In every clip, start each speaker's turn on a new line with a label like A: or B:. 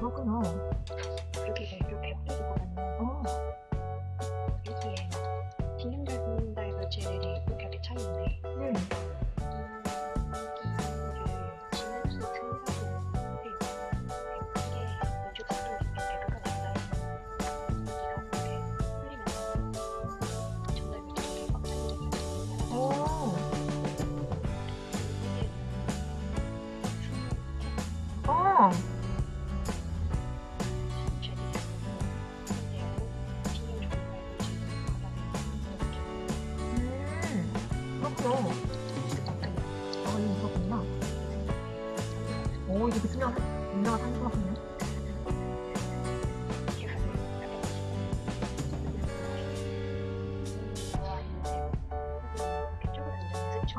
A: 그렇구나.
B: 그렇게 별로 배고플 것 같네요. 어. 여기에 신경 잘 본다 이거 제들이 그렇게 차 있네.
A: 네.
B: 어.
A: 어. 그렇구나. 아, 이거 그렇구나.
B: 오,
A: 이게 그 투명한, 유명한 한것 같네.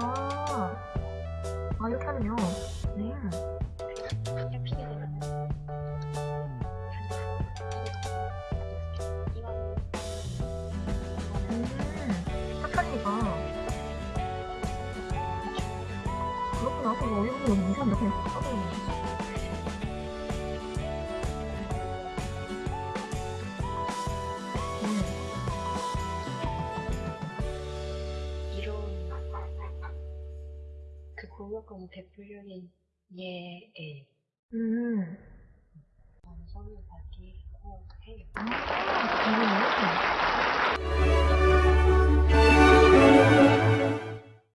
A: 아, 아, 이렇게 하면요. 음. 그렇구나. 그거 어이없는 이상한데, 그냥 써버리네. 음,
B: 이런 그 공역권 대표적인 예의
A: 음.